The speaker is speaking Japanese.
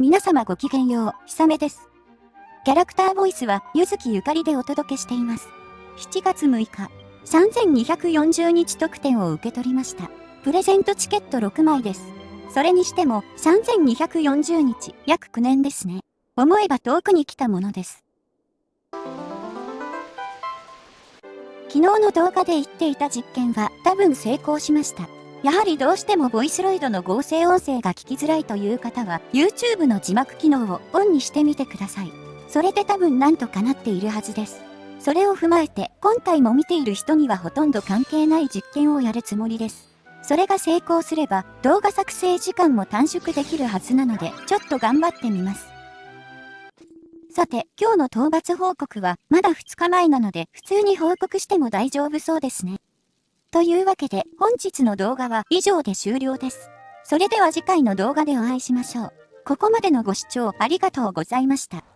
皆様ごきげんよう、ひさめです。キャラクターボイスは、ゆずきゆかりでお届けしています。7月6日、3240日特典を受け取りました。プレゼントチケット6枚です。それにしても、3240日、約9年ですね。思えば遠くに来たものです。昨日の動画で言っていた実験は多分成功しました。やはりどうしてもボイスロイドの合成音声が聞きづらいという方は YouTube の字幕機能をオンにしてみてください。それで多分なんとかなっているはずです。それを踏まえて今回も見ている人にはほとんど関係ない実験をやるつもりです。それが成功すれば動画作成時間も短縮できるはずなのでちょっと頑張ってみます。さて、今日の討伐報告はまだ2日前なので普通に報告しても大丈夫そうですね。というわけで本日の動画は以上で終了です。それでは次回の動画でお会いしましょう。ここまでのご視聴ありがとうございました。